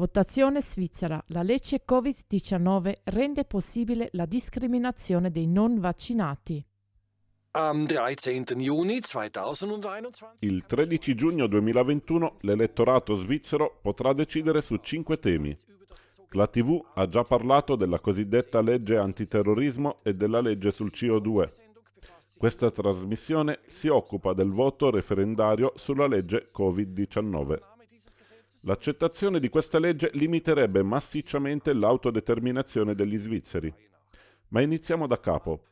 Votazione svizzera. La legge Covid-19 rende possibile la discriminazione dei non vaccinati. Am 13. Juni 2021. Il 13 giugno 2021 l'elettorato svizzero potrà decidere su cinque temi. La TV ha già parlato della cosiddetta legge antiterrorismo e della legge sul CO2. Questa trasmissione si occupa del voto referendario sulla legge Covid-19. L'accettazione di questa legge limiterebbe massicciamente l'autodeterminazione degli svizzeri. Ma iniziamo da capo.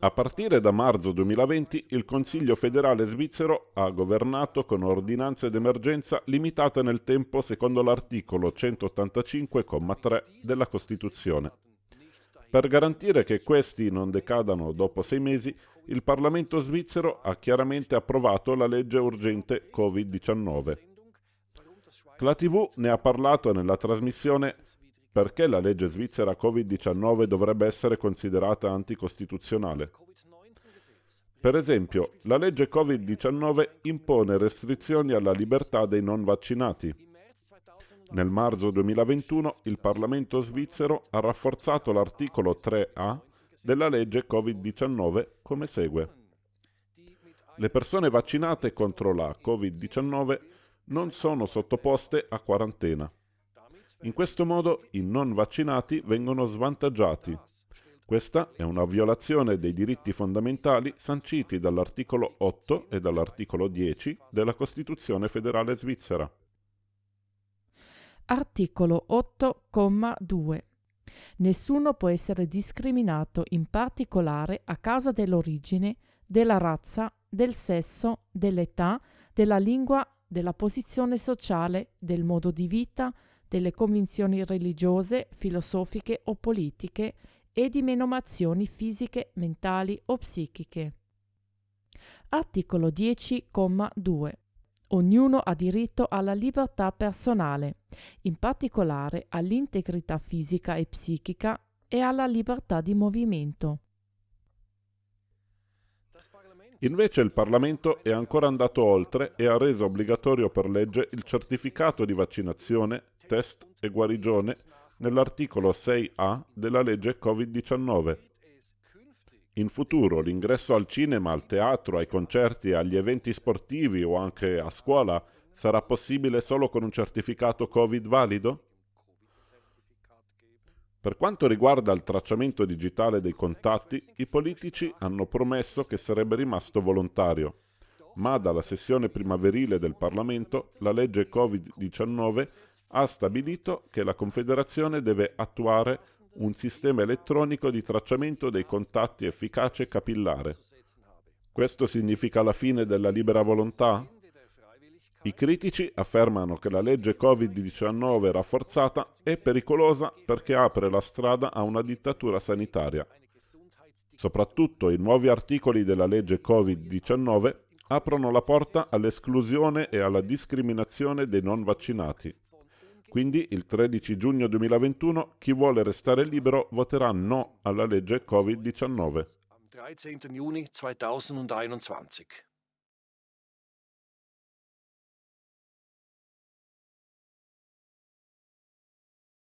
A partire da marzo 2020 il Consiglio federale svizzero ha governato con ordinanze d'emergenza limitate nel tempo secondo l'articolo 185,3 della Costituzione. Per garantire che questi non decadano dopo sei mesi, il Parlamento svizzero ha chiaramente approvato la legge urgente Covid-19. La TV ne ha parlato nella trasmissione perché la legge svizzera Covid-19 dovrebbe essere considerata anticostituzionale? Per esempio, la legge Covid-19 impone restrizioni alla libertà dei non vaccinati. Nel marzo 2021 il Parlamento svizzero ha rafforzato l'articolo 3A della legge Covid-19 come segue. Le persone vaccinate contro la Covid-19 non sono sottoposte a quarantena. In questo modo i non vaccinati vengono svantaggiati. Questa è una violazione dei diritti fondamentali sanciti dall'articolo 8 e dall'articolo 10 della Costituzione federale svizzera. Articolo 8,2 Nessuno può essere discriminato in particolare a causa dell'origine, della razza, del sesso, dell'età, della lingua, della posizione sociale, del modo di vita, delle convinzioni religiose, filosofiche o politiche e di menomazioni fisiche, mentali o psichiche. Articolo 10,2 Ognuno ha diritto alla libertà personale, in particolare all'integrità fisica e psichica e alla libertà di movimento. Invece il Parlamento è ancora andato oltre e ha reso obbligatorio per legge il certificato di vaccinazione test e guarigione nell'articolo 6A della legge Covid-19. In futuro l'ingresso al cinema, al teatro, ai concerti, agli eventi sportivi o anche a scuola sarà possibile solo con un certificato Covid valido? Per quanto riguarda il tracciamento digitale dei contatti, i politici hanno promesso che sarebbe rimasto volontario ma dalla sessione primaverile del Parlamento la legge Covid-19 ha stabilito che la Confederazione deve attuare un sistema elettronico di tracciamento dei contatti efficace e capillare. Questo significa la fine della libera volontà? I critici affermano che la legge Covid-19 rafforzata è pericolosa perché apre la strada a una dittatura sanitaria. Soprattutto i nuovi articoli della legge Covid-19 aprono la porta all'esclusione e alla discriminazione dei non vaccinati. Quindi il 13 giugno 2021 chi vuole restare libero voterà no alla legge Covid-19. Am 13. Juni 2021.